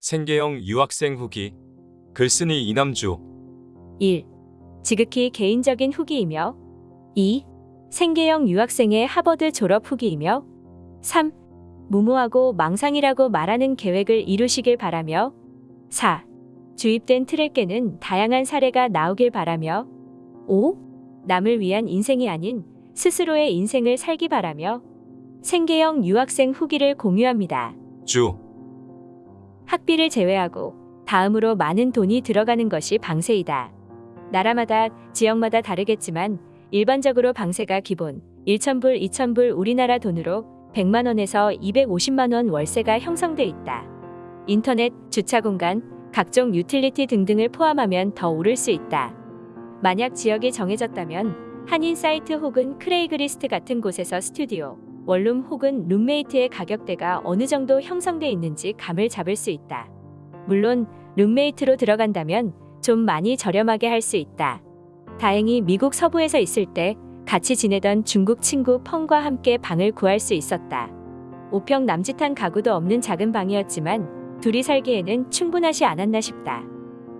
생계형 유학생 후기 글쓴이 이남주 1. 지극히 개인적인 후기이며 2. 생계형 유학생의 하버드 졸업 후기이며 3. 무모하고 망상이라고 말하는 계획을 이루시길 바라며 4. 주입된 깨는 다양한 사례가 나오길 바라며 5. 남을 위한 인생이 아닌 스스로의 인생을 살기 바라며 생계형 유학생 후기를 공유합니다. 주 학비를 제외하고 다음으로 많은 돈이 들어가는 것이 방세이다. 나라마다 지역마다 다르겠지만 일반적으로 방세가 기본 1,000불, 2,000불 우리나라 돈으로 100만 원에서 250만 원 월세가 형성돼 있다. 인터넷, 주차 공간, 각종 유틸리티 등등을 포함하면 더 오를 수 있다. 만약 지역이 정해졌다면 한인 사이트 혹은 Craigslist 같은 곳에서 스튜디오, 원룸 혹은 룸메이트의 가격대가 어느 정도 형성돼 있는지 감을 잡을 수 있다. 물론 룸메이트로 들어간다면 좀 많이 저렴하게 할 수 있다. 다행히 미국 서부에서 있을 때 같이 지내던 중국 친구 펑과 함께 방을 구할 수 있었다. 5평 남짓한 가구도 없는 작은 방이었지만 둘이 살기에는 충분하지 않았나 싶다.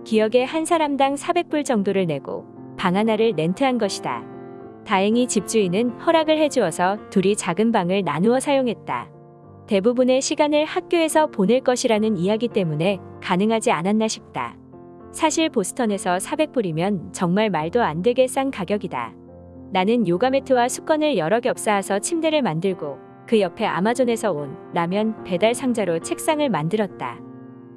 기억에 한 사람당 400불 정도를 내고 방 하나를 렌트한 것이다. 다행히 집주인은 허락을 해주어서 둘이 작은 방을 나누어 사용했다. 대부분의 시간을 학교에서 보낼 것이라는 이야기 때문에 가능하지 않았나 싶다. 사실 보스턴에서 400불이면 정말 말도 안 되게 싼 가격이다. 나는 요가 매트와 수건을 여러 겹 쌓아서 침대를 만들고 그 옆에 아마존에서 온 라면 배달 상자로 책상을 만들었다.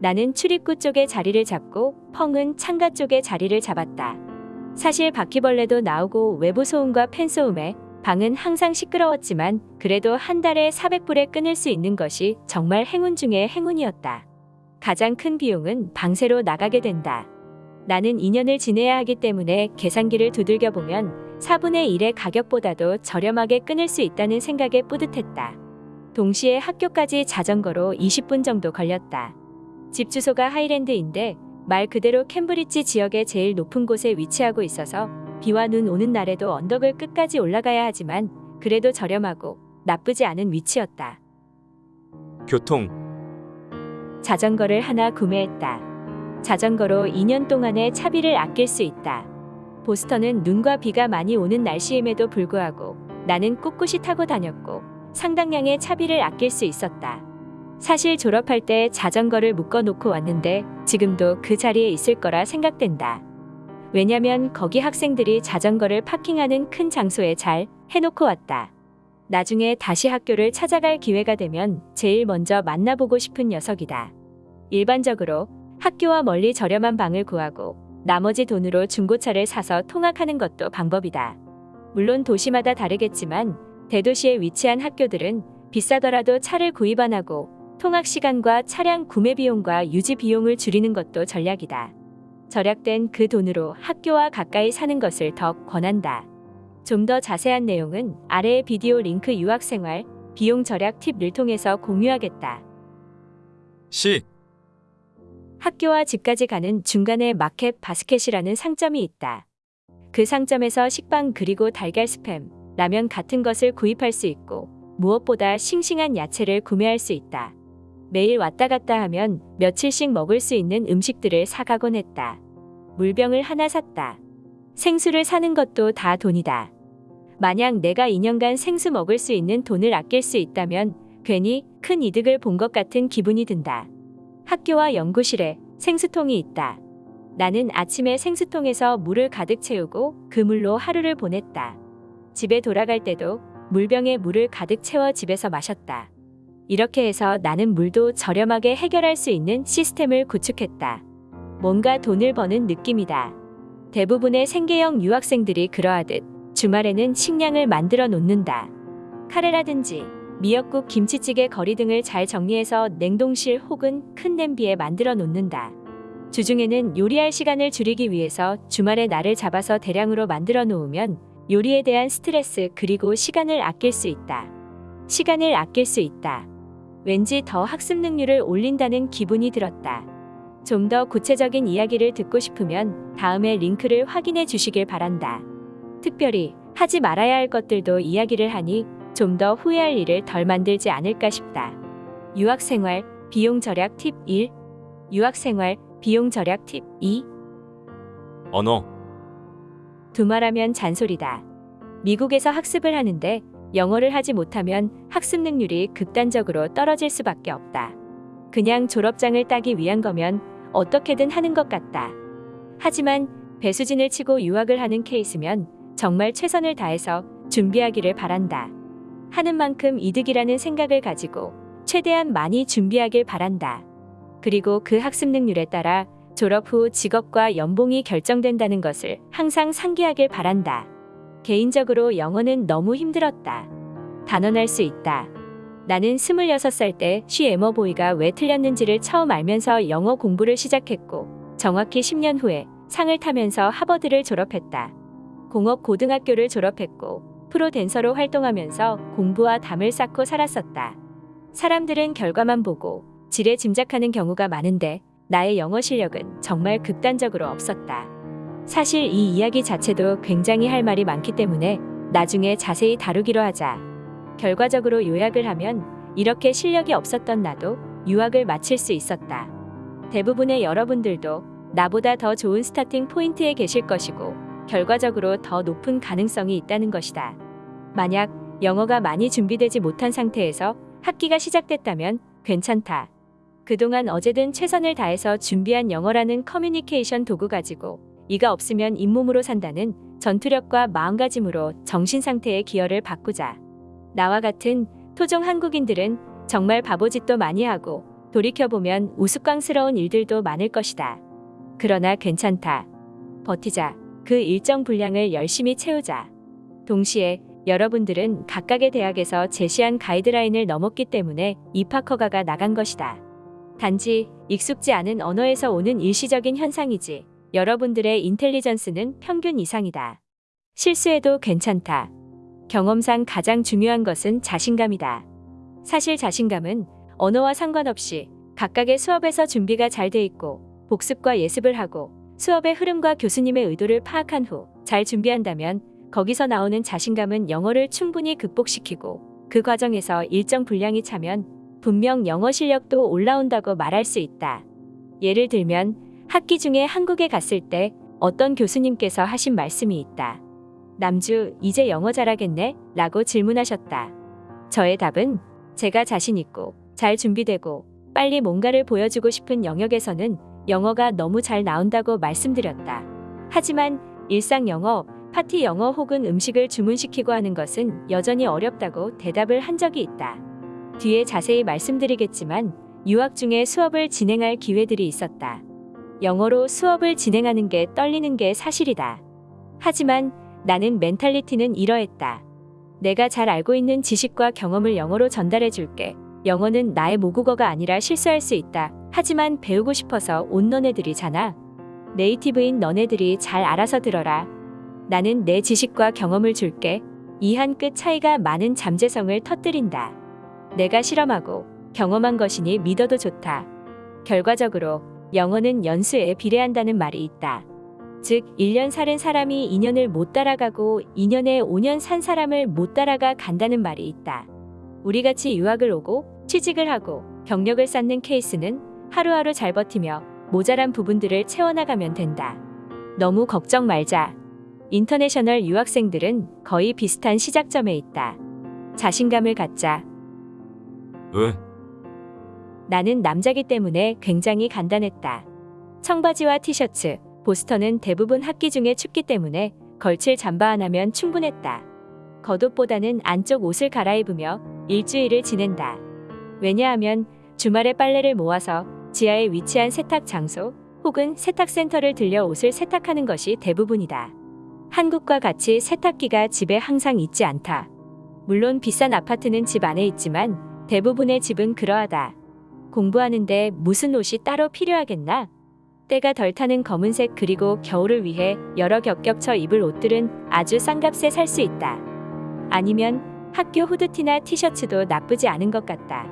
나는 출입구 쪽에 자리를 잡고 펑은 창가 쪽에 자리를 잡았다. 사실 바퀴벌레도 나오고 외부 소음과 팬 소음에 방은 항상 시끄러웠지만 그래도 한 달에 400불에 끊을 수 있는 것이 정말 행운 중의 행운이었다. 가장 큰 비용은 방세로 나가게 된다. 나는 2년을 지내야 하기 때문에 계산기를 두들겨 보면 4분의 1의 가격보다도 저렴하게 끊을 수 있다는 생각에 뿌듯했다. 동시에 학교까지 자전거로 20분 정도 걸렸다. 집 주소가 하이랜드인데 말 그대로 캠브리지 지역의 제일 높은 곳에 위치하고 있어서 비와 눈 오는 날에도 언덕을 끝까지 올라가야 하지만 그래도 저렴하고 나쁘지 않은 위치였다. 교통 자전거를 하나 구매했다. 자전거로 2년 동안의 차비를 아낄 수 있다. 보스턴은 눈과 비가 많이 오는 날씨임에도 불구하고 나는 꿋꿋이 타고 다녔고 상당량의 차비를 아낄 수 있었다. 사실 졸업할 때 자전거를 묶어놓고 왔는데 지금도 그 자리에 있을 거라 생각된다. 왜냐면 거기 학생들이 자전거를 파킹하는 큰 장소에 잘 해놓고 왔다. 나중에 다시 학교를 찾아갈 기회가 되면 제일 먼저 만나보고 싶은 녀석이다. 일반적으로 학교와 멀리 저렴한 방을 구하고 나머지 돈으로 중고차를 사서 통학하는 것도 방법이다. 물론 도시마다 다르겠지만 대도시에 위치한 학교들은 비싸더라도 차를 구입 안 하고 통학 시간과 차량 구매 비용과 유지 비용을 줄이는 것도 전략이다. 절약된 그 돈으로 학교와 가까이 사는 것을 더 권한다. 좀 더 자세한 내용은 아래의 비디오 링크 유학생활 비용 절약 팁을 통해서 공유하겠다. 시 학교와 집까지 가는 중간에 마켓 바스켓이라는 상점이 있다. 그 상점에서 식빵 그리고 달걀 스팸, 라면 같은 것을 구입할 수 있고 무엇보다 싱싱한 야채를 구매할 수 있다. 매일 왔다 갔다 하면 며칠씩 먹을 수 있는 음식들을 사가곤 했다. 물병을 하나 샀다. 생수를 사는 것도 다 돈이다. 만약 내가 2년간 생수 먹을 수 있는 돈을 아낄 수 있다면 괜히 큰 이득을 본 것 같은 기분이 든다. 학교와 연구실에 생수통이 있다. 나는 아침에 생수통에서 물을 가득 채우고 그 물로 하루를 보냈다. 집에 돌아갈 때도 물병에 물을 가득 채워 집에서 마셨다. 이렇게 해서 나는 물도 저렴하게 해결할 수 있는 시스템을 구축했다. 뭔가 돈을 버는 느낌이다. 대부분의 생계형 유학생들이 그러하듯 주말에는 식량을 만들어 놓는다. 카레라든지 미역국, 김치찌개, 거리 등을 잘 정리해서 냉동실 혹은 큰 냄비에 만들어 놓는다. 주중에는 요리할 시간을 줄이기 위해서 주말에 날을 잡아서 대량으로 만들어 놓으면 요리에 대한 스트레스 그리고 시간을 아낄 수 있다. 시간을 아낄 수 있다. 왠지 더 학습 능률을 올린다는 기분이 들었다. 좀 더 구체적인 이야기를 듣고 싶으면 다음에 링크를 확인해 주시길 바란다. 특별히 하지 말아야 할 것들도 이야기를 하니 좀 더 후회할 일을 덜 만들지 않을까 싶다. 유학생활 비용 절약 팁 1. 유학생활 비용 절약 팁 2. 언어, 두말하면 잔소리다. 미국에서 학습을 하는데 영어를 하지 못하면 학습 능률이 극단적으로 떨어질 수밖에 없다. 그냥 졸업장을 따기 위한 거면 어떻게든 하는 것 같다. 하지만 배수진을 치고 유학을 하는 케이스면 정말 최선을 다해서 준비하기를 바란다. 하는 만큼 이득이라는 생각을 가지고 최대한 많이 준비하길 바란다. 그리고 그 학습 능률에 따라 졸업 후 직업과 연봉이 결정된다는 것을 항상 상기하길 바란다. 개인적으로 영어는 너무 힘들었다. 단언할 수 있다. 나는 26살 때 쉬 에머보이가 왜 틀렸는지를 처음 알면서 영어 공부를 시작했고 정확히 10년 후에 상을 타면서 하버드를 졸업했다. 공업 고등학교를 졸업했고 프로 댄서로 활동하면서 공부와 담을 쌓고 살았었다. 사람들은 결과만 보고 지레 짐작하는 경우가 많은데 나의 영어 실력은 정말 극단적으로 없었다. 사실 이 이야기 자체도 굉장히 할 말이 많기 때문에 나중에 자세히 다루기로 하자. 결과적으로 요약을 하면 이렇게 실력이 없었던 나도 유학을 마칠 수 있었다. 대부분의 여러분들도 나보다 더 좋은 starting point에 계실 것이고 결과적으로 더 높은 가능성이 있다는 것이다. 만약 영어가 많이 준비되지 못한 상태에서 학기가 시작됐다면 괜찮다. 그동안 어쨌든 최선을 다해서 준비한 영어라는 커뮤니케이션 도구 가지고 이가 없으면 잇몸으로 산다는 전투력과 마음가짐으로 정신 상태의 기어를 바꾸자. 나와 같은 토종 한국인들은 정말 바보짓도 많이 하고 돌이켜보면 우스꽝스러운 일들도 많을 것이다. 그러나 괜찮다. 버티자. 그 일정 분량을 열심히 채우자. 동시에 여러분들은 각각의 대학에서 제시한 가이드라인을 넘었기 때문에 입학 허가가 나간 것이다. 단지 익숙지 않은 언어에서 오는 일시적인 현상이지 여러분들의 인텔리전스는 평균 이상이다. 실수해도 괜찮다. 경험상 가장 중요한 것은 자신감이다. 사실 자신감은 언어와 상관없이 각각의 수업에서 준비가 잘 돼 있고 복습과 예습을 하고 수업의 흐름과 교수님의 의도를 파악한 후 잘 준비한다면 거기서 나오는 자신감은 영어를 충분히 극복시키고 그 과정에서 일정 분량이 차면 분명 영어 실력도 올라온다고 말할 수 있다. 예를 들면 학기 중에 한국에 갔을 때 어떤 교수님께서 하신 말씀이 있다. 남주, 이제 영어 잘하겠네? 라고 질문하셨다. 저의 답은 제가 자신 있고 잘 준비되고 빨리 뭔가를 보여주고 싶은 영역에서는 영어가 너무 잘 나온다고 말씀드렸다. 하지만 일상 영어, 파티 영어 혹은 음식을 주문시키고 하는 것은 여전히 어렵다고 대답을 한 적이 있다. 뒤에 자세히 말씀드리겠지만 유학 중에 수업을 진행할 기회들이 있었다. 영어로 수업을 진행하는 게 떨리는 게 사실이다. 하지만 나는 멘탈리티는 이러했다. 내가 잘 알고 있는 지식과 경험을 영어로 전달해 줄게. 영어는 나의 모국어가 아니라 실수할 수 있다. 하지만 배우고 싶어서 온 너네들이잖아. 네이티브인 너네들이 잘 알아서 들어라. 나는 내 지식과 경험을 줄게. 이 한 끗 차이가 많은 잠재성을 터뜨린다. 내가 실험하고 경험한 것이니 믿어도 좋다. 결과적으로 영어는 연수에 비례한다는 말이 있다. 즉, 1년 살은 사람이 2년을 못 따라가고 2년에 5년 산 사람을 못 따라가 간다는 말이 있다. 우리같이 유학을 오고 취직을 하고 경력을 쌓는 케이스는 하루하루 잘 버티며 모자란 부분들을 채워나가면 된다. 너무 걱정 말자. 인터내셔널 유학생들은 거의 비슷한 시작점에 있다. 자신감을 갖자. 으, 나는 남자기 때문에 굉장히 간단했다. 청바지와 티셔츠, 보스턴은 대부분 학기 중에 춥기 때문에 걸칠 잠바 하나면 충분했다. 겉옷보다는 안쪽 옷을 갈아입으며 일주일을 지낸다. 왜냐하면 주말에 빨래를 모아서 지하에 위치한 세탁 장소 혹은 세탁센터를 들려 옷을 세탁하는 것이 대부분이다. 한국과 같이 세탁기가 집에 항상 있지 않다. 물론 비싼 아파트는 집 안에 있지만 대부분의 집은 그러하다. 공부하는데 무슨 옷이 따로 필요하겠나? 때가 덜 타는 검은색 그리고 겨울을 위해 여러 겹겹쳐 입을 옷들은 아주 싼 값에 살 수 있다. 아니면 학교 후드티나 티셔츠도 나쁘지 않은 것 같다.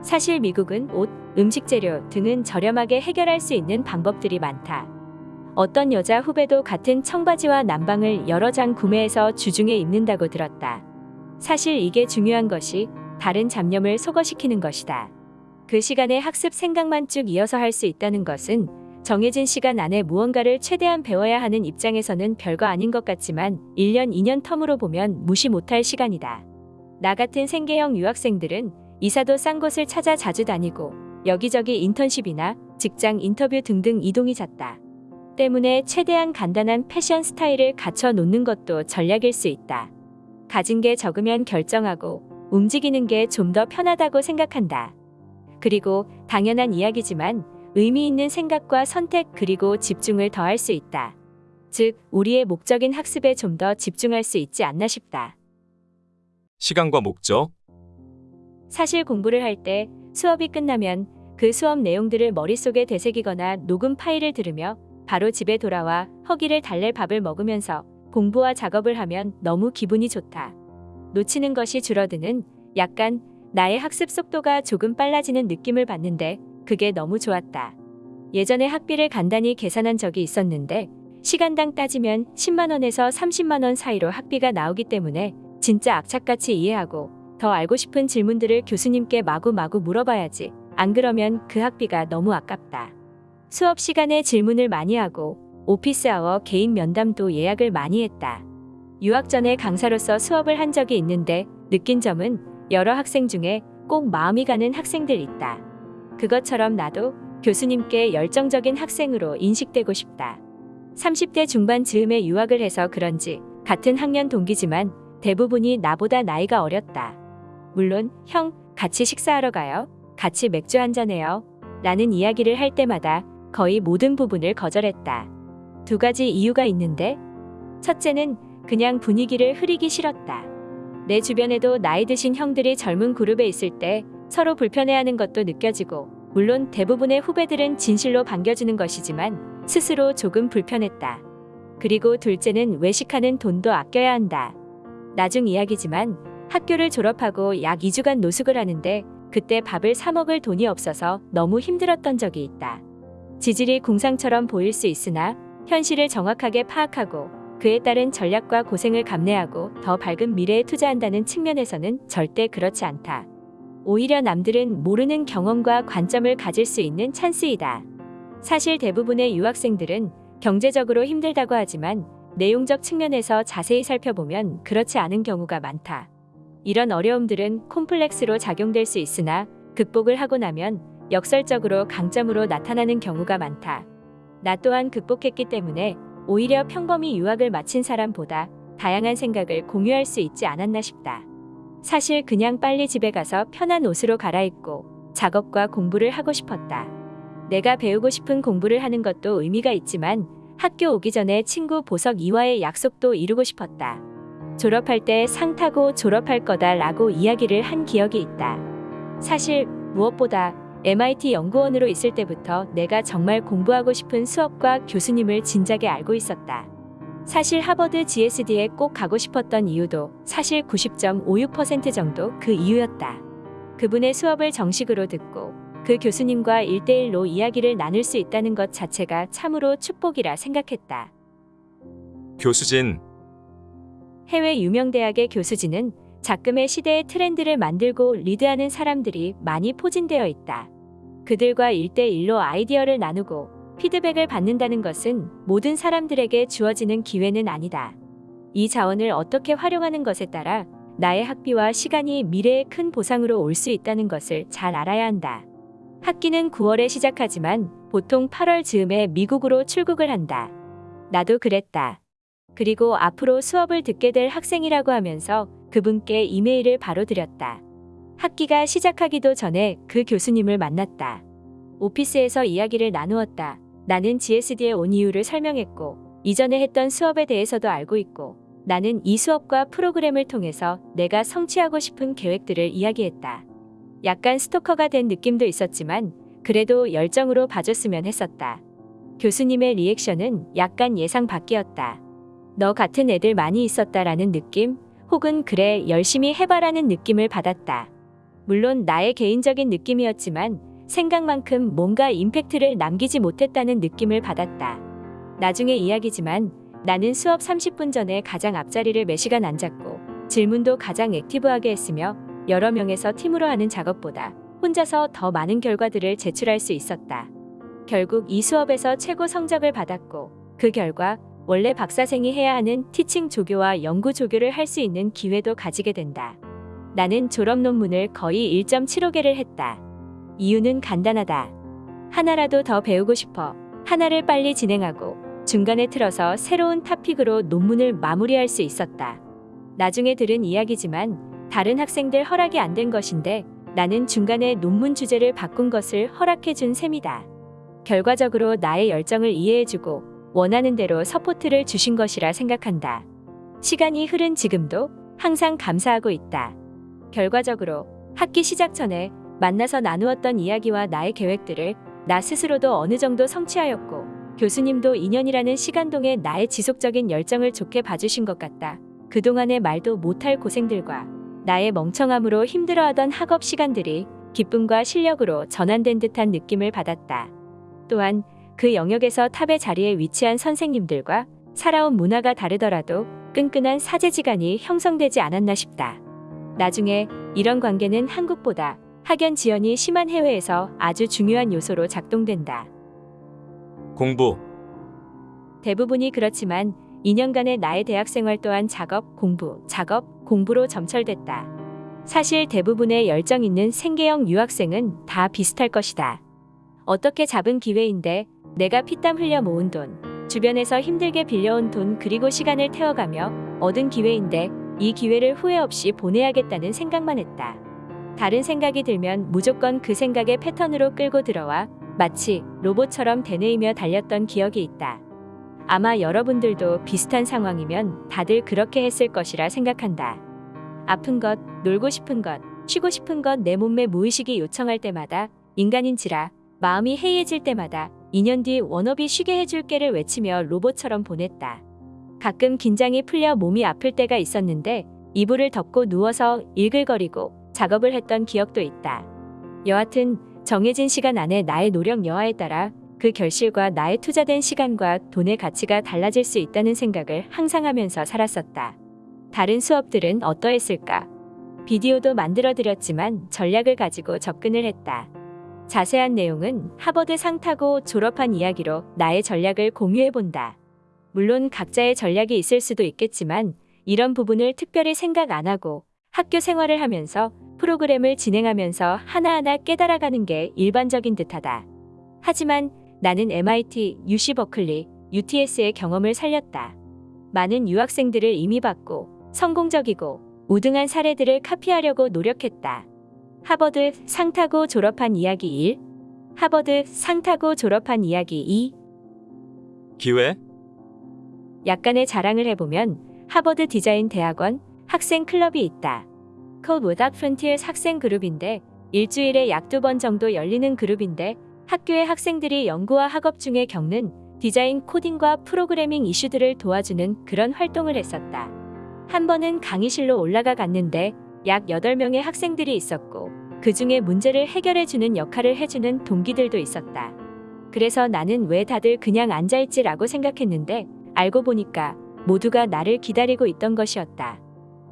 사실 미국은 옷, 음식 재료 등은 저렴하게 해결할 수 있는 방법들이 많다. 어떤 여자 후배도 같은 청바지와 남방을 여러 장 구매해서 주중에 입는다고 들었다. 사실 이게 중요한 것이 다른 잡념을 소거시키는 것이다. 그 시간에 학습 생각만 쭉 이어서 할 수 있다는 것은 정해진 시간 안에 무언가를 최대한 배워야 하는 입장에서는 별거 아닌 것 같지만 1년, 2년 텀으로 보면 무시 못할 시간이다. 나 같은 생계형 유학생들은 이사도 싼 곳을 찾아 자주 다니고 여기저기 인턴십이나 직장 인터뷰 등등 이동이 잦다. 때문에 최대한 간단한 패션 스타일을 갖춰 놓는 것도 전략일 수 있다. 가진 게 적으면 결정하고 움직이는 게 좀 더 편하다고 생각한다. 그리고 당연한 이야기지만 의미 있는 생각과 선택 그리고 집중을 더할 수 있다. 즉, 우리의 목적인 학습에 좀 더 집중할 수 있지 않나 싶다. 시간과 목적, 사실 공부를 할 때 수업이 끝나면 그 수업 내용들을 머릿속에 되새기거나 녹음 파일을 들으며 바로 집에 돌아와 허기를 달랠 밥을 먹으면서 공부와 작업을 하면 너무 기분이 좋다. 놓치는 것이 줄어드는 약간 나의 학습 속도가 조금 빨라지는 느낌을 받는데 그게 너무 좋았다. 예전에 학비를 간단히 계산한 적이 있었는데 시간당 따지면 10만 원에서 30만 원 사이로 학비가 나오기 때문에 진짜 악착같이 이해하고 더 알고 싶은 질문들을 교수님께 마구마구 물어봐야지. 안 그러면 그 학비가 너무 아깝다. 수업 시간에 질문을 많이 하고 오피스아워 개인 면담도 예약을 많이 했다. 유학 전에 강사로서 수업을 한 적이 있는데 느낀 점은 여러 학생 중에 꼭 마음이 가는 학생들 있다. 그것처럼 나도 교수님께 열정적인 학생으로 인식되고 싶다. 30대 중반 즈음에 유학을 해서 그런지 같은 학년 동기지만 대부분이 나보다 나이가 어렸다. 물론 형 같이 식사하러 가요. 같이 맥주 한잔해요. 라는 이야기를 할 때마다 거의 모든 부분을 거절했다. 두 가지 이유가 있는데 첫째는 그냥 분위기를 흐리기 싫었다. 내 주변에도 나이 드신 형들이 젊은 그룹에 있을 때 서로 불편해하는 것도 느껴지고 물론 대부분의 후배들은 진실로 반겨주는 것이지만 스스로 조금 불편했다. 그리고 둘째는 외식하는 돈도 아껴야 한다. 나중 이야기지만 학교를 졸업하고 약 2주간 노숙을 하는데 그때 밥을 사 먹을 돈이 없어서 너무 힘들었던 적이 있다. 지질이 궁상처럼 보일 수 있으나 현실을 정확하게 파악하고 그에 따른 전략과 고생을 감내하고 더 밝은 미래에 투자한다는 측면에서는 절대 그렇지 않다. 오히려 남들은 모르는 경험과 관점을 가질 수 있는 찬스이다. 사실 대부분의 유학생들은 경제적으로 힘들다고 하지만 내용적 측면에서 자세히 살펴보면 그렇지 않은 경우가 많다. 이런 어려움들은 콤플렉스로 작용될 수 있으나 극복을 하고 나면 역설적으로 강점으로 나타나는 경우가 많다. 나 또한 극복했기 때문에 오히려 평범히 유학을 마친 사람보다 다양한 생각을 공유할 수 있지 않았나 싶다. 사실 그냥 빨리 집에 가서 편한 옷으로 갈아입고 작업과 공부를 하고 싶었다. 내가 배우고 싶은 공부를 하는 것도 의미가 있지만 학교 오기 전에 친구 보석 이와의 약속도 이루고 싶었다. 졸업할 때 상 타고 졸업할 거다 라고 이야기를 한 기억이 있다. 사실 무엇보다 MIT 연구원으로 있을 때부터 내가 정말 공부하고 싶은 수업과 교수님을 진작에 알고 있었다. 사실 하버드 GSD에 꼭 가고 싶었던 이유도 사실 90.56% 정도 그 이유였다. 그분의 수업을 정식으로 듣고 그 교수님과 1대1로 이야기를 나눌 수 있다는 것 자체가 참으로 축복이라 생각했다. 교수진, 해외 유명 대학의 교수진은 작금의 시대의 트렌드를 만들고 리드하는 사람들이 많이 포진되어 있다. 그들과 1대1로 아이디어를 나누고 피드백을 받는다는 것은 모든 사람들에게 주어지는 기회는 아니다. 이 자원을 어떻게 활용하는 것에 따라 나의 학비와 시간이 미래의 큰 보상으로 올 수 있다는 것을 잘 알아야 한다. 학기는 9월에 시작하지만 보통 8월 즈음에 미국으로 출국을 한다. 나도 그랬다. 그리고 앞으로 수업을 듣게 될 학생이라고 하면서 그분께 이메일을 바로 드렸다. 학기가 시작하기도 전에 그 교수님을 만났다. 오피스에서 이야기를 나누었다. 나는 GSD에 온 이유를 설명했고, 이전에 했던 수업에 대해서도 알고 있고, 나는 이 수업과 프로그램을 통해서 내가 성취하고 싶은 계획들을 이야기했다. 약간 스토커가 된 느낌도 있었지만, 그래도 열정으로 봐줬으면 했었다. 교수님의 리액션은 약간 예상 밖이었다. 너 같은 애들 많이 있었다라는 느낌, 혹은 그래, 열심히 해봐라는 느낌을 받았다. 물론 나의 개인적인 느낌이었지만 생각만큼 뭔가 임팩트를 남기지 못했다는 느낌을 받았다. 나중에 이야기지만 나는 수업 30분 전에 가장 앞자리를 매시간 앉았고 질문도 가장 액티브하게 했으며 여러 명에서 팀으로 하는 작업보다 혼자서 더 많은 결과들을 제출할 수 있었다. 결국 이 수업에서 최고 성적을 받았고 그 결과 원래 박사생이 해야 하는 티칭 조교와 연구 조교를 할 수 있는 기회도 가지게 된다. 나는 졸업 논문을 거의 1.75개를 했다. 이유는 간단하다. 하나라도 더 배우고 싶어. 하나를 빨리 진행하고 중간에 틀어서 새로운 topic으로 논문을 마무리할 수 있었다. 나중에 들은 이야기지만 다른 학생들 허락이 안 된 것인데 나는 중간에 논문 주제를 바꾼 것을 허락해 준 셈이다. 결과적으로 나의 열정을 이해해주고 원하는 대로 support를 주신 것이라 생각한다. 시간이 흐른 지금도 항상 감사하고 있다. 결과적으로 학기 시작 전에 만나서 나누었던 이야기와 나의 계획들을 나 스스로도 어느 정도 성취하였고 교수님도 2년이라는 시간 동에 나의 지속적인 열정을 좋게 봐주신 것 같다. 그동안의 말도 못할 고생들과 나의 멍청함으로 힘들어하던 학업 시간들이 기쁨과 실력으로 전환된 듯한 느낌을 받았다. 또한 그 영역에서 탑의 자리에 위치한 선생님들과 살아온 문화가 다르더라도 끈끈한 사제지간이 형성되지 않았나 싶다. 나중에 이런 관계는 한국보다 학연 지연이 심한 해외에서 아주 중요한 요소로 작동된다. 공부, 대부분이 그렇지만 2년간의 나의 대학 생활 또한 작업, 공부, 작업, 공부로 점철됐다. 사실 대부분의 열정 있는 생계형 유학생은 다 비슷할 것이다. 어떻게 잡은 기회인데 내가 피땀 흘려 모은 돈, 주변에서 힘들게 빌려온 돈 그리고 시간을 태워가며 얻은 기회인데 이 기회를 후회 없이 보내야겠다는 생각만 했다. 다른 생각이 들면 무조건 그 생각의 패턴으로 끌고 들어와 마치 로봇처럼 되뇌이며 달렸던 기억이 있다. 아마 여러분들도 비슷한 상황이면 다들 그렇게 했을 것이라 생각한다. 아픈 것, 놀고 싶은 것, 쉬고 싶은 것 내 몸매 무의식이 요청할 때마다 인간인지라 마음이 해이해질 때마다 2년 뒤 워너비 쉬게 해줄게를 외치며 로봇처럼 보냈다. 가끔 긴장이 풀려 몸이 아플 때가 있었는데 이불을 덮고 누워서 일글거리고 작업을 했던 기억도 있다. 여하튼 정해진 시간 안에 나의 노력 여하에 따라 그 결실과 나의 투자된 시간과 돈의 가치가 달라질 수 있다는 생각을 항상 하면서 살았었다. 다른 수업들은 어떠했을까? 비디오도 만들어 드렸지만 전략을 가지고 접근을 했다. 자세한 내용은 하버드 상 타고 졸업한 이야기로 나의 전략을 공유해 본다. 물론 각자의 전략이 있을 수도 있겠지만 이런 부분을 특별히 생각 안 하고 학교 생활을 하면서 프로그램을 진행하면서 하나하나 깨달아가는 게 일반적인 듯하다. 하지만 나는 MIT, UC 버클리, UTS의 경험을 살렸다. 많은 유학생들을 봤고 성공적이고 우등한 사례들을 카피하려고 노력했다. 하버드 상 타고 졸업한 이야기 1 하버드 상 타고 졸업한 이야기 2 기회, 약간의 자랑을 해보면 하버드 디자인 대학원 학생 클럽이 있다. Without Frontiers 학생 그룹인데 일주일에 약 두 번 정도 열리는 그룹인데 학교의 학생들이 연구와 학업 중에 겪는 디자인 코딩과 프로그래밍 이슈들을 도와주는 그런 활동을 했었다. 한 번은 강의실로 올라가 갔는데 약 8명의 학생들이 있었고 그 중에 문제를 해결해주는 역할을 해주는 동기들도 있었다. 그래서 나는 왜 다들 그냥 앉아있지라고 생각했는데 알고 보니까 모두가 나를 기다리고 있던 것이었다.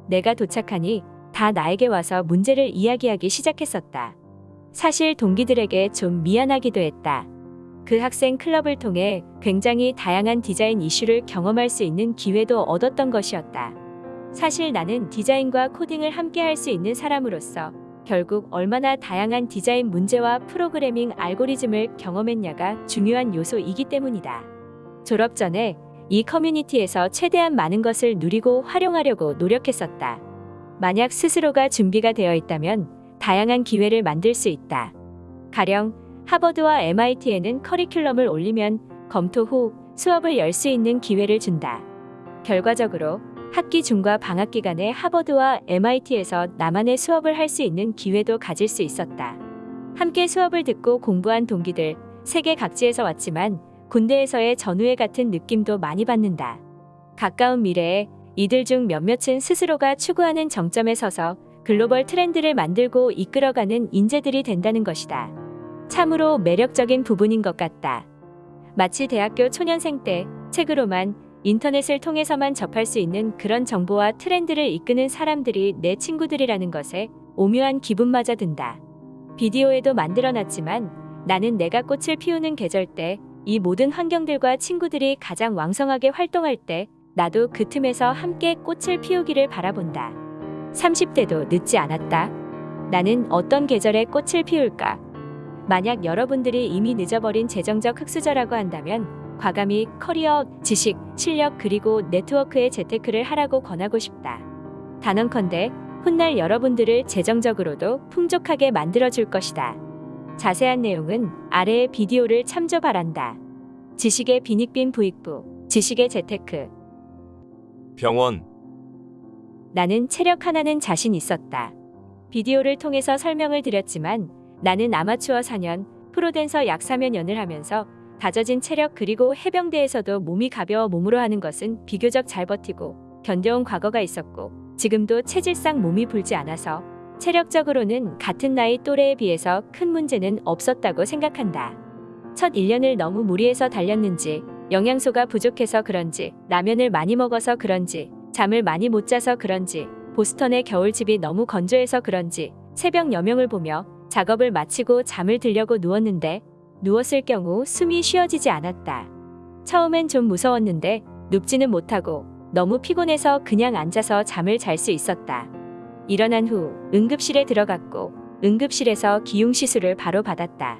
내가 도착하니 다 나에게 와서 문제를 이야기하기 시작했었다. 사실 동기들에게 좀 미안하기도 했다. 그 학생 클럽을 통해 굉장히 다양한 디자인 이슈를 경험할 수 있는 기회도 얻었던 것이었다. 사실 나는 디자인과 코딩을 함께 할 수 있는 사람으로서 결국 얼마나 다양한 디자인 문제와 프로그래밍 알고리즘을 경험했냐가 중요한 요소이기 때문이다. 졸업 전에 이 커뮤니티에서 최대한 많은 것을 누리고 활용하려고 노력했었다. 만약 스스로가 준비가 되어 있다면 다양한 기회를 만들 수 있다. 가령 하버드와 MIT에는 커리큘럼을 올리면 검토 후 수업을 열 수 있는 기회를 준다. 결과적으로 학기 중과 방학 기간에 하버드와 MIT에서 나만의 수업을 할 수 있는 기회도 가질 수 있었다. 함께 수업을 듣고 공부한 동기들 세계 각지에서 왔지만 군대에서의 전우회 같은 느낌도 많이 받는다. 가까운 미래에 이들 중 몇몇은 스스로가 추구하는 정점에 서서 글로벌 트렌드를 만들고 이끌어가는 인재들이 된다는 것이다. 참으로 매력적인 부분인 것 같다. 마치 대학교 초년생 때 책으로만 인터넷을 통해서만 접할 수 있는 그런 정보와 트렌드를 이끄는 사람들이 내 친구들이라는 것에 오묘한 기분마저 든다. 비디오에도 만들어놨지만 나는 내가 꽃을 피우는 계절 때 이 모든 환경들과 친구들이 가장 왕성하게 활동할 때 나도 그 틈에서 함께 꽃을 피우기를 바라본다. 30대도 늦지 않았다. 나는 어떤 계절에 꽃을 피울까? 만약 여러분들이 이미 늦어버린 재정적 흑수저라고 한다면 과감히 커리어, 지식, 실력 그리고 네트워크에 재테크를 하라고 권하고 싶다. 단언컨대 훗날 여러분들을 재정적으로도 풍족하게 만들어줄 것이다. 자세한 내용은 아래의 비디오를 참조 바란다. 지식의 빈익빈 부익부, 지식의 재테크. 병원, 나는 체력 하나는 자신 있었다. 비디오를 통해서 설명을 드렸지만 나는 아마추어 4년, 프로댄서 약 4년 연을 하면서 다져진 체력 그리고 해병대에서도 몸이 가벼워 몸으로 하는 것은 비교적 잘 버티고 견뎌온 과거가 있었고 지금도 체질상 몸이 불지 않아서 체력적으로는 같은 나이 또래에 비해서 큰 문제는 없었다고 생각한다. 첫 1년을 너무 무리해서 달렸는지 영양소가 부족해서 그런지 라면을 많이 먹어서 그런지 잠을 많이 못 자서 그런지 보스턴의 겨울집이 너무 건조해서 그런지 새벽 여명을 보며 작업을 마치고 잠을 들려고 누웠는데 누웠을 경우 숨이 쉬어지지 않았다. 처음엔 좀 무서웠는데 눕지는 못하고 너무 피곤해서 그냥 앉아서 잠을 잘 수 있었다. 일어난 후 응급실에 들어갔고 응급실에서 기흉 시술을 바로 받았다.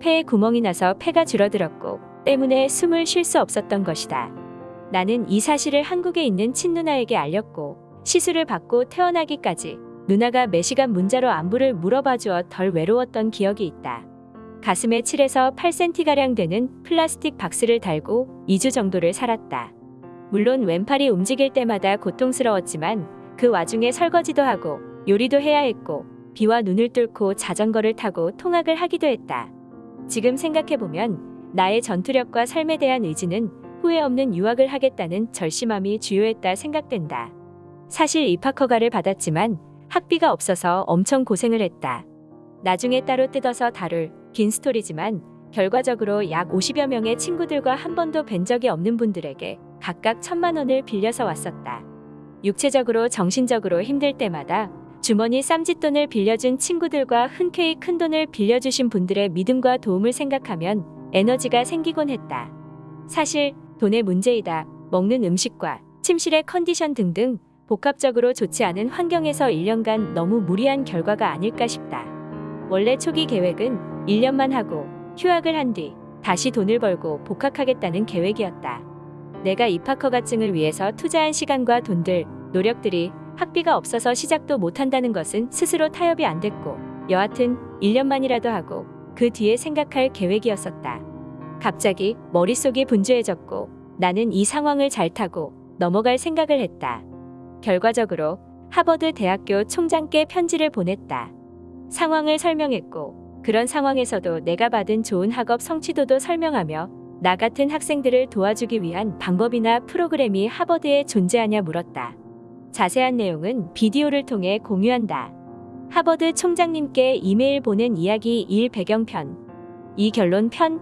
폐에 구멍이 나서 폐가 줄어들었고 때문에 숨을 쉴 수 없었던 것이다. 나는 이 사실을 한국에 있는 친누나에게 알렸고 시술을 받고 태어나기까지 누나가 매시간 문자로 안부를 물어봐 주어 덜 외로웠던 기억이 있다. 가슴에 7에서 8cm가량 되는 플라스틱 박스를 달고 2주 정도를 살았다. 물론 왼팔이 움직일 때마다 고통스러웠지만 그 와중에 설거지도 하고 요리도 해야 했고 비와 눈을 뚫고 자전거를 타고 통학을 하기도 했다. 지금 생각해보면 나의 전투력과 삶에 대한 의지는 후회 없는 유학을 하겠다는 절심함이 주요했다 생각된다. 사실 입학 허가를 받았지만 학비가 없어서 엄청 고생을 했다. 나중에 따로 뜯어서 다룰 긴 스토리지만 결과적으로 약 50여 명의 친구들과 한 번도 뵌 적이 없는 분들에게 각각 천만 원을 빌려서 왔었다. 육체적으로 정신적으로 힘들 때마다 주머니 쌈짓돈을 빌려준 친구들과 흔쾌히 큰 돈을 빌려주신 분들의 믿음과 도움을 생각하면 에너지가 생기곤 했다. 사실 돈의 문제이다. 먹는 음식과 침실의 컨디션 등등 복합적으로 좋지 않은 환경에서 1년간 너무 무리한 결과가 아닐까 싶다. 원래 초기 계획은 1년만 하고 휴학을 한 뒤 다시 돈을 벌고 복학하겠다는 계획이었다. 내가 입학 허가증을 위해서 투자한 시간과 돈들, 노력들이 학비가 없어서 시작도 못한다는 것은 스스로 타협이 안 됐고 여하튼 1년만이라도 하고 그 뒤에 생각할 계획이었었다. 갑자기 머릿속이 분주해졌고 나는 이 상황을 잘 타고 넘어갈 생각을 했다. 결과적으로 하버드 대학교 총장께 편지를 보냈다. 상황을 설명했고 그런 상황에서도 내가 받은 좋은 학업 성취도도 설명하며 나 같은 학생들을 도와주기 위한 방법이나 프로그램이 하버드에 존재하냐 물었다. 자세한 내용은 비디오를 통해 공유한다. 하버드 총장님께 이메일 보낸 이야기 1 배경편. 이 결론 편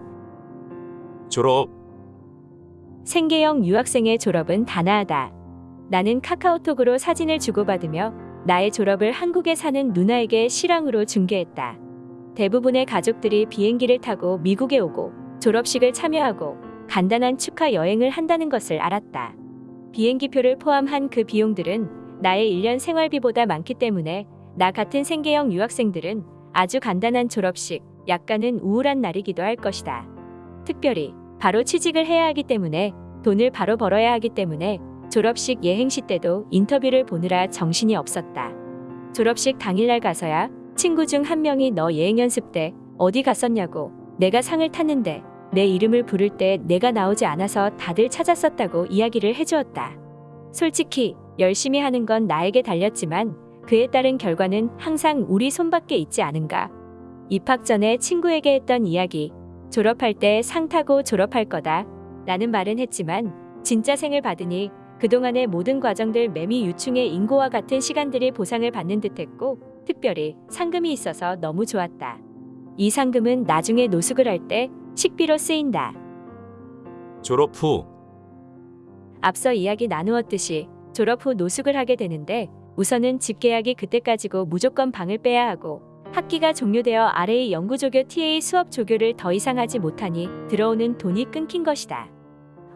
졸업, 생계형 유학생의 졸업은 단아하다. 나는 카카오톡으로 사진을 주고받으며 나의 졸업을 한국에 사는 누나에게 실황으로 중계했다. 대부분의 가족들이 비행기를 타고 미국에 오고 졸업식을 참여하고 간단한 축하 여행을 한다는 것을 알았다. 비행기표를 포함한 그 비용들은 나의 1년 생활비보다 많기 때문에 나 같은 생계형 유학생들은 아주 간단한 졸업식, 약간은 우울한 날이기도 할 것이다. 특별히 바로 취직을 해야 하기 때문에 돈을 바로 벌어야 하기 때문에 졸업식 예행시 때도 인터뷰를 보느라 정신이 없었다. 졸업식 당일날 가서야 친구 중 한 명이 너 예행 연습 때 어디 갔었냐고 내가 상을 탔는데 내 이름을 부를 때 내가 나오지 않아서 다들 찾았었다고 이야기를 해주었다. 솔직히 열심히 하는 건 나에게 달렸지만 그에 따른 결과는 항상 우리 손밖에 있지 않은가. 입학 전에 친구에게 했던 이야기. 졸업할 때 상 타고 졸업할 거다. 라는 말은 했지만 진짜 생을 받으니 그동안의 모든 과정들 매미 유충의 인고와 같은 시간들이 보상을 받는 듯했고 특별히 상금이 있어서 너무 좋았다. 이 상금은 나중에 노숙을 할 때 식비로 쓰인다. 졸업 후, 앞서 이야기 나누었듯이 졸업 후 노숙을 하게 되는데 우선은 집 계약이 그때까지고 무조건 방을 빼야 하고 학기가 종료되어 RA 연구조교 TA 수업 조교를 더 이상 하지 못하니 들어오는 돈이 끊긴 것이다.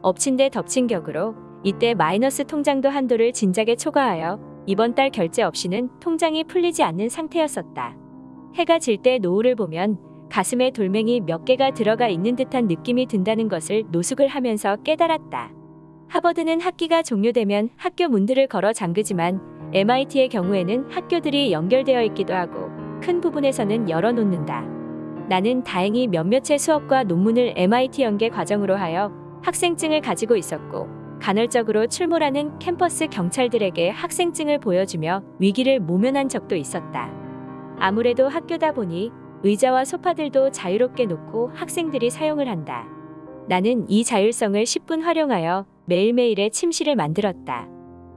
엎친 데 덮친 격으로 이때 마이너스 통장도 한도를 진작에 초과하여 이번 달 결제 없이는 통장이 풀리지 않는 상태였었다. 해가 질 때 노을을 보면 가슴에 돌멩이 몇 개가 들어가 있는 듯한 느낌이 든다는 것을 노숙을 하면서 깨달았다. 하버드는 학기가 종료되면 학교 문들을 걸어 잠그지만 MIT의 경우에는 학교들이 연결되어 있기도 하고 큰 부분에서는 열어놓는다. 나는 다행히 몇몇의 수업과 논문을 MIT 연계 과정으로 하여 학생증을 가지고 있었고 간헐적으로 출몰하는 캠퍼스 경찰들에게 학생증을 보여주며 위기를 모면한 적도 있었다. 아무래도 학교다 보니 의자와 소파들도 자유롭게 놓고 학생들이 사용을 한다. 나는 이 자율성을 10분 활용하여 매일매일의 침실을 만들었다.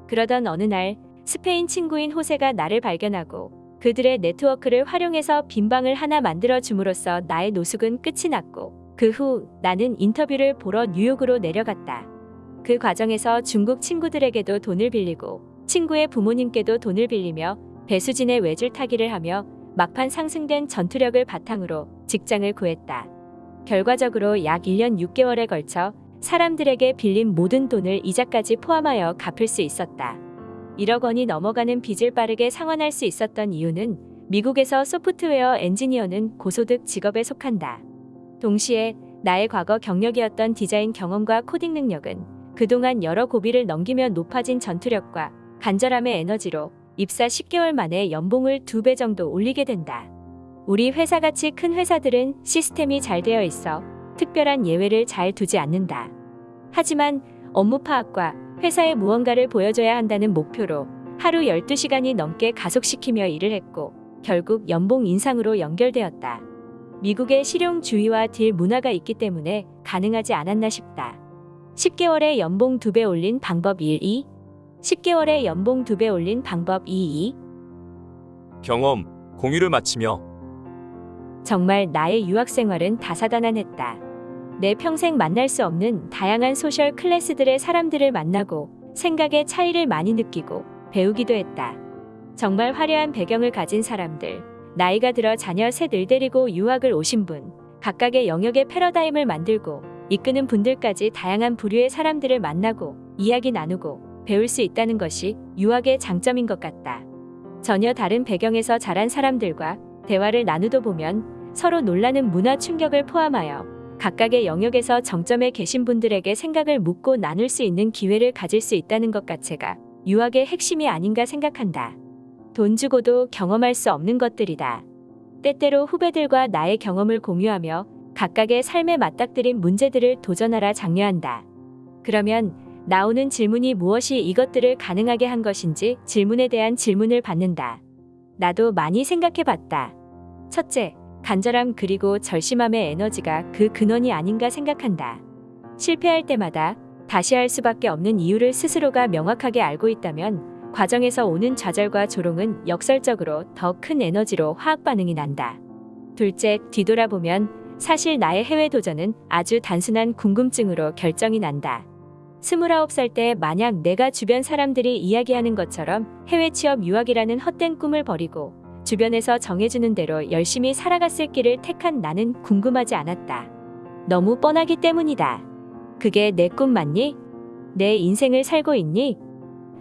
그러던 어느 날 스페인 친구인 호세가 나를 발견하고 그들의 네트워크를 활용해서 빈방을 하나 만들어 줌으로써 나의 노숙은 끝이 났고 그 후 나는 인터뷰를 보러 뉴욕으로 내려갔다. 그 과정에서 중국 친구들에게도 돈을 빌리고 친구의 부모님께도 돈을 빌리며 배수진의 외줄 타기를 하며 막판 상승된 전투력을 바탕으로 직장을 구했다. 결과적으로 약 1년 6개월에 걸쳐 사람들에게 빌린 모든 돈을 이자까지 포함하여 갚을 수 있었다. 1억 원이 넘어가는 빚을 빠르게 상환할 수 있었던 이유는 미국에서 소프트웨어 엔지니어는 고소득 직업에 속한다. 동시에 나의 과거 경력이었던 디자인 경험과 코딩 능력은 그동안 여러 고비를 넘기며 높아진 전투력과 간절함의 에너지로 입사 10개월 만에 연봉을 2배 정도 올리게 된다. 우리 회사같이 큰 회사들은 시스템이 잘 되어 있어 특별한 예외를 잘 두지 않는다. 하지만 업무 파악과 회사에 무언가를 보여줘야 한다는 목표로 하루 12시간이 넘게 가속시키며 일을 했고 결국 연봉 인상으로 연결되었다. 미국의 실용주의와 딜 문화가 있기 때문에 가능하지 않았나 싶다. 10개월에 연봉 2배 올린 방법 1, 2 10개월에 연봉 2배 올린 방법 2, 2 경험, 공유를 마치며 정말 나의 유학 생활은 다사다난했다. 내 평생 만날 수 없는 다양한 소셜 클래스들의 사람들을 만나고 생각의 차이를 많이 느끼고 배우기도 했다. 정말 화려한 배경을 가진 사람들, 나이가 들어 자녀 셋을 데리고 유학을 오신 분, 각각의 영역의 패러다임을 만들고 이끄는 분들까지 다양한 부류의 사람들을 만나고 이야기 나누고 배울 수 있다는 것이 유학의 장점인 것 같다. 전혀 다른 배경에서 자란 사람들과 대화를 나누다 보면 서로 놀라는 문화 충격을 포함하여 각각의 영역에서 정점에 계신 분들에게 생각을 묻고 나눌 수 있는 기회를 가질 수 있다는 것 자체가 유학의 핵심이 아닌가 생각한다. 돈 주고도 경험할 수 없는 것들이다. 때때로 후배들과 나의 경험을 공유하며 각각의 삶에 맞닥뜨린 문제들을 도전하라 장려한다. 그러면 나오는 질문이 무엇이 이것들을 가능하게 한 것인지 질문에 대한 질문을 받는다. 나도 많이 생각해 봤다. 첫째, 간절함 그리고 절심함의 에너지가 그 근원이 아닌가 생각한다. 실패할 때마다 다시 할 수밖에 없는 이유를 스스로가 명확하게 알고 있다면 과정에서 오는 좌절과 조롱은 역설적으로 더 큰 에너지로 화학 반응이 난다. 둘째, 뒤돌아보면 사실 나의 해외 도전은 아주 단순한 궁금증으로 결정이 난다. 29살 때 만약 내가 주변 사람들이 이야기하는 것처럼 해외 취업 유학이라는 헛된 꿈을 버리고 주변에서 정해주는 대로 열심히 살아갔을 길을 택한 나는 궁금하지 않았다. 너무 뻔하기 때문이다. 그게 내 꿈 맞니? 내 인생을 살고 있니?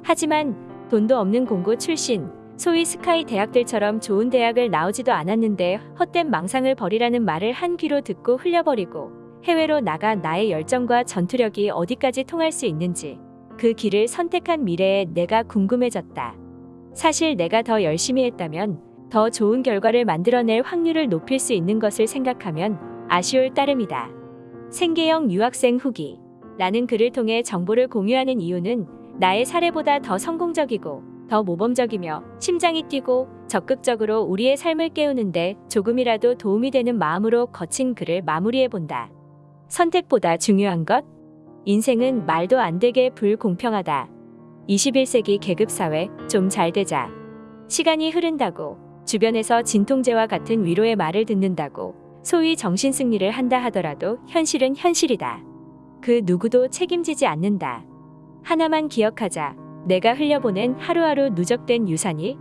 하지만 돈도 없는 공고 출신, 소위 스카이 대학들처럼 좋은 대학을 나오지도 않았는데 헛된 망상을 버리라는 말을 한 귀로 듣고 흘려버리고 해외로 나가 나의 열정과 전투력이 어디까지 통할 수 있는지 그 길을 선택한 미래에 내가 궁금해졌다. 사실 내가 더 열심히 했다면 더 좋은 결과를 만들어낼 확률을 높일 수 있는 것을 생각하면 아쉬울 따름이다. 생계형 유학생 후기. 나는 그를 통해 정보를 공유하는 이유는 나의 사례보다 더 성공적이고 더 모범적이며 심장이 뛰고 적극적으로 우리의 삶을 깨우는데 조금이라도 도움이 되는 마음으로 거친 글을 마무리해 본다. 선택보다 중요한 것? 인생은 말도 안 되게 불공평하다. 21세기 계급사회 좀 잘 되자. 시간이 흐른다고 주변에서 진통제와 같은 위로의 말을 듣는다고 소위 정신승리를 한다 하더라도 현실은 현실이다. 그 누구도 책임지지 않는다. 하나만 기억하자. 내가 흘려보낸 하루하루 누적된 유산이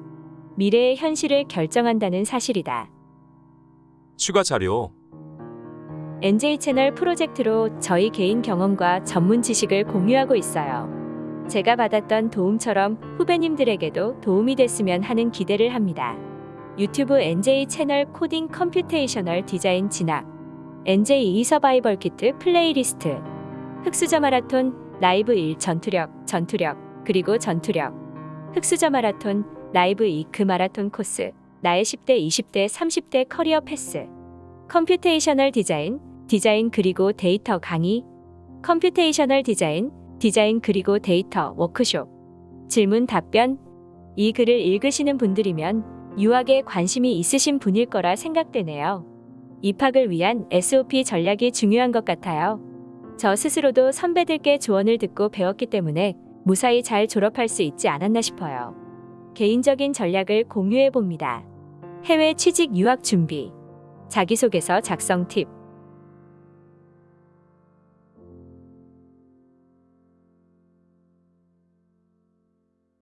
미래의 현실을 결정한다는 사실이다. 추가 자료 NJ 채널 프로젝트로 저희 개인 경험과 전문 지식을 공유하고 있어요. 제가 받았던 도움처럼 후배님들에게도 도움이 됐으면 하는 기대를 합니다. 유튜브 NJ 채널 코딩 computational design 진학, NJ 이 survival kit playlist, 흑수저 마라톤 라이브 1 전투력, 전투력, 그리고 전투력, 흑수저 마라톤 라이브 2그 마라톤 코스, 나의 10대, 20대, 30대 career path, computational 디자인, 디자인 그리고 데이터 강의, computational 디자인, 디자인 그리고 데이터 워크숍, 질문 답변. 이 글을 읽으시는 분들이면 유학에 관심이 있으신 분일 거라 생각되네요. 입학을 위한 SOP 전략이 중요한 것 같아요. 저 스스로도 선배들께 조언을 듣고 배웠기 때문에 무사히 잘 졸업할 수 있지 않았나 싶어요. 개인적인 전략을 공유해 봅니다. 해외 취직 유학 준비. 자기소개서 작성 팁.